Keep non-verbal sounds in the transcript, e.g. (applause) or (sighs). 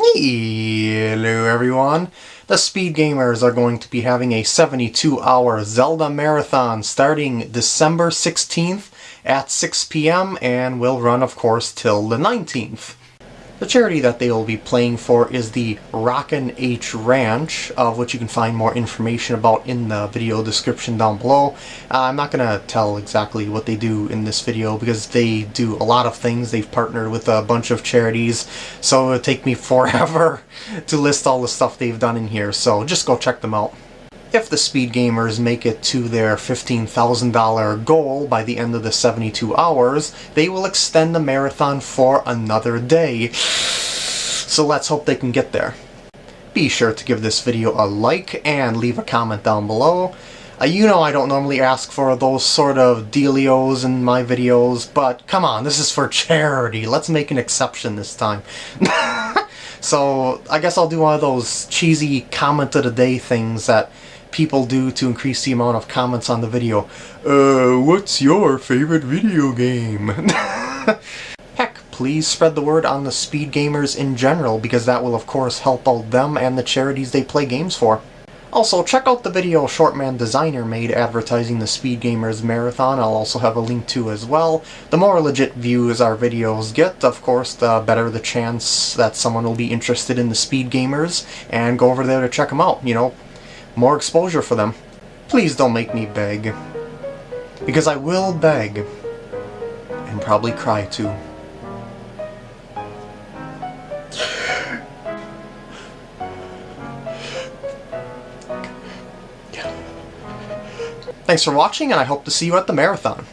Hello everyone! The Speed Gamers are going to be having a 72-hour Zelda Marathon starting December 16th at 6 p.m. and will run of course till the 19th. The charity that they will be playing for is the Rockin' H Ranch, of which you can find more information about in the video description down below. Uh, I'm not going to tell exactly what they do in this video because they do a lot of things. They've partnered with a bunch of charities, so it would take me (laughs) forever to list all the stuff they've done in here, so just go check them out. If the speed gamers make it to their $15,000 goal by the end of the 72 hours, they will extend the marathon for another day. So let's hope they can get there. Be sure to give this video a like and leave a comment down below. Uh, you know I don't normally ask for those sort of dealios in my videos, but come on, this is for charity. Let's make an exception this time. (laughs) so I guess I'll do one of those cheesy comment of the day things that people do to increase the amount of comments on the video. Uh, what's your favorite video game? (laughs) Heck, please spread the word on the speed gamers in general because that will of course help out them and the charities they play games for. Also, check out the video Shortman Designer made advertising the Speed Gamers Marathon. I'll also have a link to as well. The more legit views our videos get, of course, the better the chance that someone will be interested in the Speed Gamers and go over there to check them out. You know, more exposure for them. Please don't make me beg. Because I will beg. And probably cry too. (sighs) Thanks for watching, and I hope to see you at the marathon.